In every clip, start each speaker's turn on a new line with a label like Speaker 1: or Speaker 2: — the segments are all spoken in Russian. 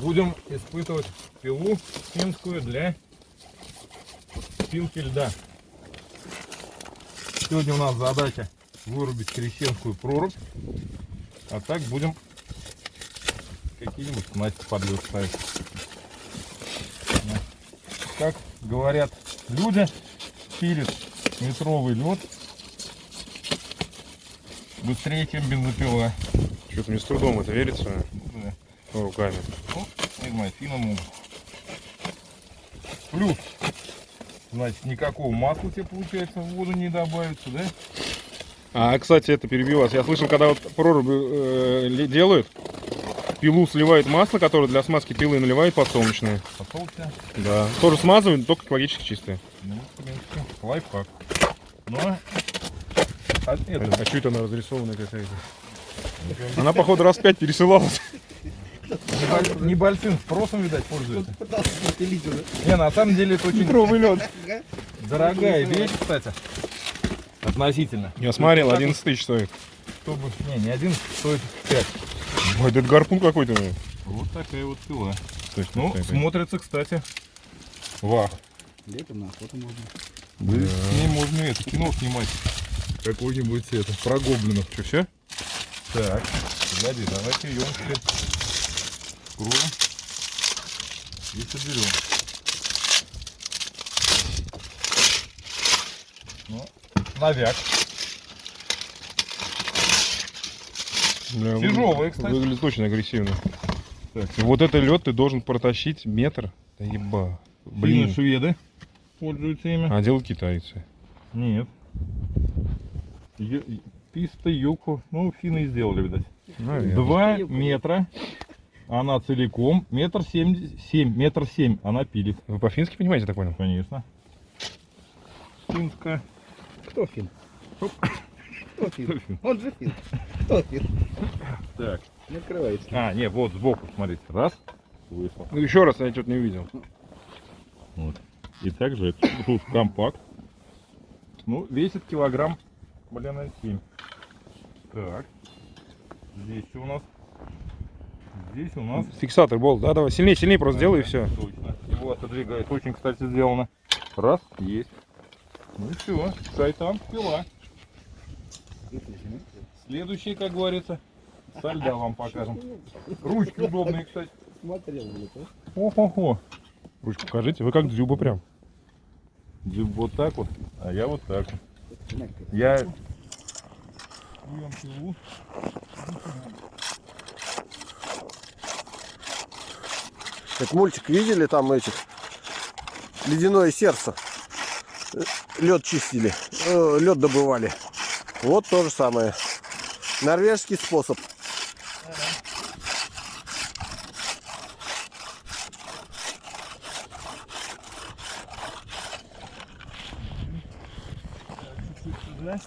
Speaker 1: будем испытывать пилу финскую для пилки льда. Сегодня у нас задача вырубить крещенскую прорубь, а так будем какие-нибудь снасти под лед ставить. Как говорят люди, пилит метровый лед быстрее, чем бензопила.
Speaker 2: Что-то мне с трудом это верится. Руками.
Speaker 1: Ну, финны могут. Плюс, значит, никакого масла тебе, получается, в воду не добавится, да?
Speaker 2: А, кстати, это перебью вас. Я слышал, когда вот проруби э, делают, пилу сливают масло, которое для смазки пилы наливают подсолнечное.
Speaker 1: Посолся.
Speaker 2: Да. Тоже смазывают, только экологически чистое.
Speaker 1: Ну, в принципе, лайфхак. Но, а
Speaker 2: А,
Speaker 1: это,
Speaker 2: а что это она разрисованная какая-то? Она, походу, раз пять пересылалась.
Speaker 1: Неболь- небольшим спросом, видать, пользуется. Не, на самом деле это очень
Speaker 2: Метровый лед.
Speaker 1: дорогая вещь, кстати. Относительно.
Speaker 2: Я смотрел,
Speaker 1: Так
Speaker 2: 11 тысяч стоит.
Speaker 1: Чтобы, не, не один, стоит 5.
Speaker 2: Ой, это гарпун какой-то.
Speaker 1: Вот такая вот пила.
Speaker 2: Точно,
Speaker 1: Ну,
Speaker 2: такая.
Speaker 1: смотрится, кстати, вах.
Speaker 3: Летом на охоту можно.
Speaker 1: Да. С ней можно это, кино снимать. Какое-нибудь это, про гоблинов.
Speaker 2: Что, все?
Speaker 1: Так, погоди, давайте ее вскроем и соберем. Ну, навяк.
Speaker 2: Бля,
Speaker 1: Тяжелые, кстати.
Speaker 2: Выглядит очень агрессивно.
Speaker 1: Так.
Speaker 2: И вот это лед ты должен протащить метр. Да еба.
Speaker 1: Блин,
Speaker 2: Блин.
Speaker 1: шведы пользуются ими.
Speaker 2: А делают китайцы.
Speaker 1: Нет. Писта юку. Ну, финны сделали, видать.
Speaker 2: Наверное.
Speaker 1: Два метра. Она целиком. Метр семь, семь, метр семь она пилит.
Speaker 2: Вы по-фински понимаете, так понял?
Speaker 1: Конечно. Финская.
Speaker 3: Кто фин?
Speaker 1: Оп.
Speaker 3: Кто фин? Он же фин. Кто фин?
Speaker 1: Так.
Speaker 3: Не открывается.
Speaker 1: А, не, вот сбоку, смотрите. Раз. Вышло.
Speaker 2: Ну еще раз, я что-то не увидел.
Speaker 1: Вот. И также тут компакт. Ну, весит килограмм, блин, на 7. Так. Здесь у нас. Здесь у нас.
Speaker 2: Фиксатор болт, да, давай, сильнее, сильнее просто сделай и все.
Speaker 1: Точно. Его отодвигает. Очень, кстати, сделано. Раз, есть. Ну и все. Шайтан, пила. Следующий, как говорится, со льда вам покажем. Ручки удобные, кстати.
Speaker 3: Смотрел то
Speaker 1: О-хо-хо.
Speaker 2: Ручку покажите, вы как дзюба прям.
Speaker 1: Джип вот так вот, а я вот так вот. Я... Берем пилу.
Speaker 4: Как мультик видели там этих? Ледяное сердце. Лед чистили. лед добывали. Вот то же самое. Норвежский способ.
Speaker 1: сюда.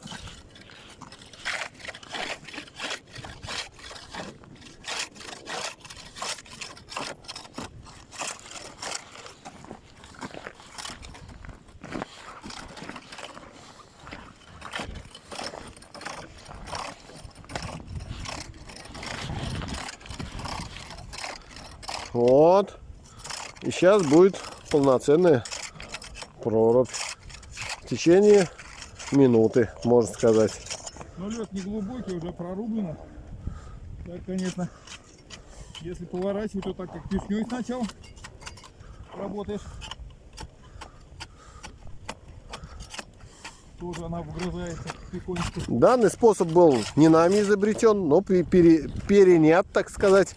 Speaker 4: Вот. И сейчас будет полноценная прорубь. В течение минуты, можно сказать.
Speaker 1: Но лед не глубокий, уже прорублено. Так, конечно, если поворачивать, то так как пешней сначала работаешь. Тоже она вгрызается потихонечку.
Speaker 4: Данный способ был не нами изобретен, но пе- пере- перенят, так сказать,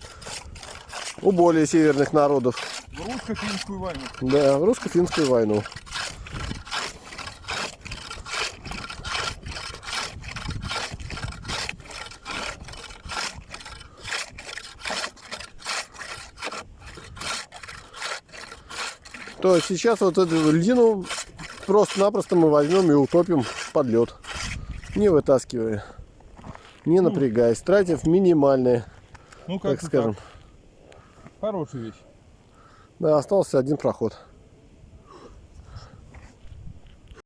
Speaker 4: у более северных народов.
Speaker 1: В русско-финскую войну.
Speaker 4: Да, в русско-финскую войну. То есть сейчас вот эту льдину просто-напросто мы возьмем и утопим под лед. Не вытаскивая. Не напрягаясь, тратив минимальные,
Speaker 1: Ну,
Speaker 4: так
Speaker 1: как
Speaker 4: скажем.
Speaker 1: Хорошая вещь.
Speaker 4: Да, остался один проход.